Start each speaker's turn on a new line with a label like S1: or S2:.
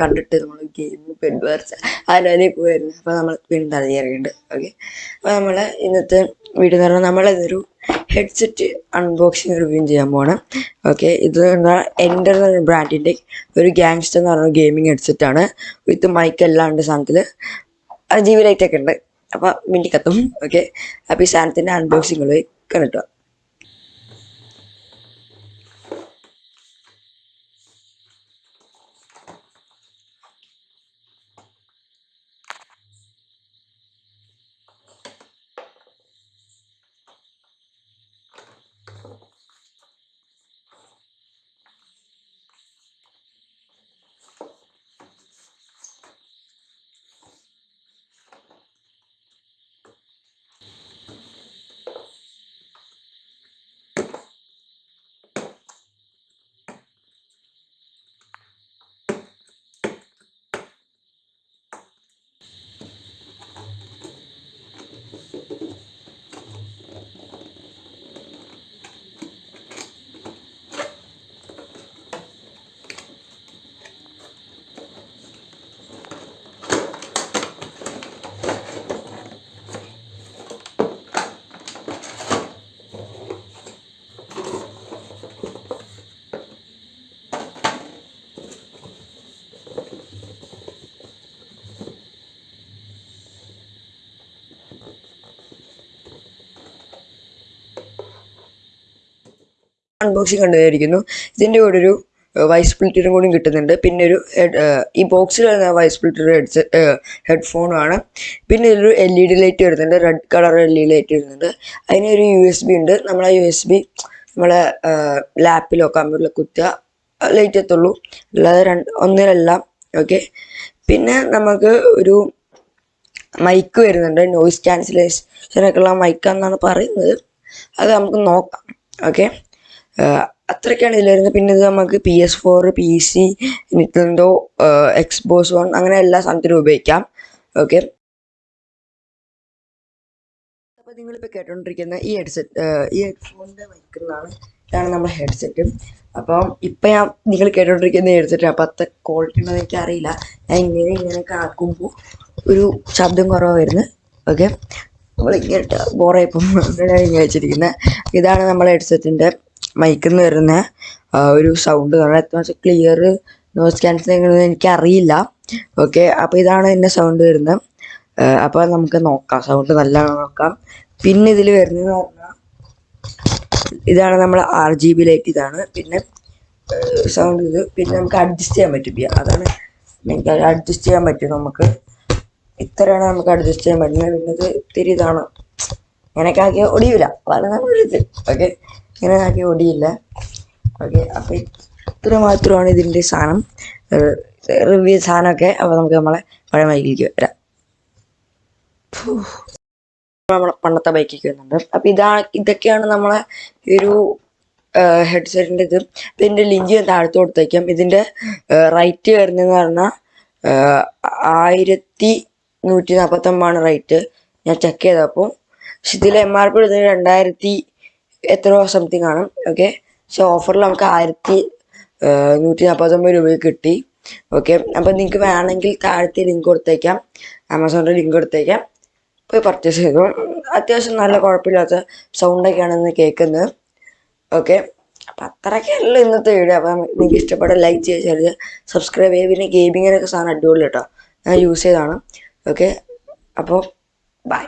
S1: കണ്ടിട്ട് നമ്മൾ game bed വരച്ച അതിലേക്ക് പോയിരുന്നു? അപ്പോൾ നമ്മൾ വീണ്ടും അറിയാറുണ്ട് ഓക്കെ അപ്പോൾ നമ്മൾ ഇന്നത്തെ വീഡിയോ എന്ന് പറഞ്ഞാൽ നമ്മളിതൊരു ഹെഡ്സെറ്റ് അൺബോക്സിങ് റിവ്യൂ ചെയ്യാൻ പോകണം ഓക്കെ ഇത് എന്റെ ബ്രാൻഡിന്റെ ഒരു ഗാങ്സ്റ്റർ എന്ന് പറഞ്ഞ ഗെയിമിങ് ഹെഡ്സെറ്റ് ആണ്. വിത്ത് മൈക്ക് എല്ലാം ഉണ്ട് സാധനത്തിൽ അത് ജി വി ലൈറ്റ് ഒക്കെ ഉണ്ട്. അപ്പോൾ മിണ്ടി കത്തും ഓക്കെ അപ്പോൾ ഈ സാധനത്തിന്റെ അൺബോക്സിങ് പോയി കണ്ടിട്ടോ അൺബോക്സിങ് കണ്ടതായിരിക്കുന്നു ഇതിന്റെ കൂടെ ഒരു വൈസ് സ്പ്ലിറ്ററും കൂടി കിട്ടുന്നുണ്ട്. പിന്നെ ഒരു ഈ ബോക്സിൽ വരുന്ന വൈസ് സ്പ്ലിറ്റർ ഹെഡ്സെറ്റ് ഹെഡ്ഫോണാണ് പിന്നെ ഇതിലൊരു എൽ ഇ ഡി ലൈറ്റ് വരുന്നുണ്ട്. Red colour L E D light വരുന്നുണ്ട്. അതിനൊരു യു എസ് ബി ഉണ്ട്. നമ്മൾ ആ യു എസ് ബി നമ്മളെ ലാപ്പിലോ കമ്പ്യൂട്ടറിലോ കുത്തുക ലൈറ്റ് എത്തുള്ളൂ. അല്ലാതെ രണ്ട് ഒന്നിലെല്ലാം. ഓക്കെ പിന്നെ നമുക്ക് ഒരു മൈക്ക് വരുന്നുണ്ട്. നോയിസ് ക്യാൻസലേഷനൊക്കെയുള്ള മൈക്കാന്നാണ് പറയുന്നത്. അത് നമുക്ക് നോക്കാം. ഓക്കെ അത്രയ്ക്കാണ് ഇതിൽ വരുന്നത്. പിന്നെ ഇത് നമുക്ക് P S four P C Nintendo Xbox one അങ്ങനെ എല്ലാ സാധനത്തിനും ഉപയോഗിക്കാം. ഓക്കെ അപ്പോൾ നിങ്ങളിപ്പോൾ കേട്ടോണ്ടിരിക്കുന്ന ഈ ഹെഡ്സെറ്റ് ഈ ഹെഡ്ഫോണിന്റെ വയ്ക്കുന്നതാണ് ഇതാണ് നമ്മുടെ ഹെഡ്സെറ്റ് അപ്പം ഇപ്പം ഞാൻ നിങ്ങൾ കേട്ടോണ്ടിരിക്കുന്ന ഹെഡ്സെറ്റ് അപ്പം അത്ര ക്വാളിറ്റി ഉണ്ടോ എനിക്ക് അറിയില്ല ഞാൻ ഇങ്ങനെ ഇങ്ങനെയൊക്കെ ആക്കുമ്പോൾ ഒരു ശബ്ദം കുറവായിരുന്നു വരുന്നത്. ഓക്കെ നമ്മൾ ഇങ്ങനെ ബോറായിപ്പം ഇങ്ങനെ വെച്ചിരിക്കുന്നത് ഇതാണ് നമ്മുടെ ഹെഡ്സെറ്റിന്റെ മൈക്കിൽ നിന്ന് വരുന്ന ഒരു സൗണ്ട് കാരണം എത്ര ക്ലിയർ നോയ്സ് ക്യാൻസലിംഗ് എനിക്ക് അറിയില്ല ഓക്കെ അപ്പോൾ ഇതാണ് എന്റെ സൗണ്ട് വരുന്നത്. അപ്പോൾ നമുക്ക് നോക്കാം. സൗണ്ട് നല്ല നോക്കാം. പിന്നെ ഇതിൽ വരുന്നത് പറഞ്ഞാൽ ഇതാണ് നമ്മൾ ആർ ജി ബി ലൈറ്റ് ഇതാണ്. പിന്നെ സൗണ്ട് ഇത്. പിന്നെ നമുക്ക് അഡ്ജസ്റ്റ് ചെയ്യാൻ പറ്റും. അതാണ് എനിക്ക് അഡ്ജസ്റ്റ് ചെയ്യാൻ പറ്റും നമുക്ക്. ഇത്രയാണ് നമുക്ക് അഡ്ജസ്റ്റ് ചെയ്യാൻ പറ്റുന്നത്. പിന്നെ ഇത് ഇത്തിരി ഇതാണ്. ഇങ്ങനെയൊക്കെ ആക്കി ഒടിയില്ല അതാണ് നമ്മുടെ ഇത് ഓക്കെ ഇങ്ങനെ ആക്കി ഒടിയില്ല ഓക്കെ അപ്പോൾ ഇത്ര മാത്രമാണ് ഇതിന്റെ സാധനം. റിവ്യൂ സാധനമൊക്കെ അപ്പോൾ നമുക്ക് നമ്മളെ പഴയ ബൈക്കിലേക്ക് വരാം. നമ്മളെ പണ്ടത്തെ ബൈക്കിലേക്ക് വരുന്നുണ്ട്. അപ്പോൾ ഇതാണ് ഇതൊക്കെയാണ് നമ്മളെ ഒരു ഹെഡ്സെറ്റിന്റെ ഇത്. അപ്പം ഇതിന്റെ ലിങ്ക് താഴത്ത് കൊടുത്തേക്കാം. ഇതിന്റെ റൈറ്റ് വരുന്നതെന്ന് പറഞ്ഞാൽ ആയിരത്തി നൂറ്റി നാൽപ്പത്തൊമ്പതാണ് റേറ്റ്. ഞാൻ ചെക്ക് ചെയ്തപ്പോൾ പക്ഷെ ഇതിൽ എം ആർ പി എടുത്തത് രണ്ടായിരത്തി എത്രയോ സംതിങ് ആണ്. ഓക്കെ പക്ഷെ ഓഫറിൽ നമുക്ക് ആയിരത്തി നൂറ്റി നാൽപ്പത്തൊമ്പത് രൂപയ്ക്ക് കിട്ടി. ഓക്കെ അപ്പം നിങ്ങൾക്ക് വേണമെങ്കിൽ താഴത്തെ ലിങ്ക് കൊടുത്തേക്കാം. ആമസോണിന്റെ ലിങ്ക് കൊടുത്തേക്കാം. പോയി പർച്ചേസ് ചെയ്തു. അത്യാവശ്യം നല്ല കുഴപ്പമില്ലാത്ത സൗണ്ടൊക്കെയാണെന്ന് കേൾക്കുന്നത്. ഓക്കെ അപ്പം അത്രയ്ക്കല്ല ഇന്നത്തെ വീഡിയോ അപ്പം നിങ്ങൾക്ക് ഇഷ്ടപ്പെട്ട ലൈക്ക് ചെയ്യുക സബ്സ്ക്രൈബ് ചെയ്യുക. പിന്നെ ഗെയിമിങ്ങിനൊക്കെ സാധനം അടിപൊളി കേട്ടോ. ഞാൻ യൂസ് ചെയ്തതാണ്. ഓക്കെ അപ്പോൾ ബൈ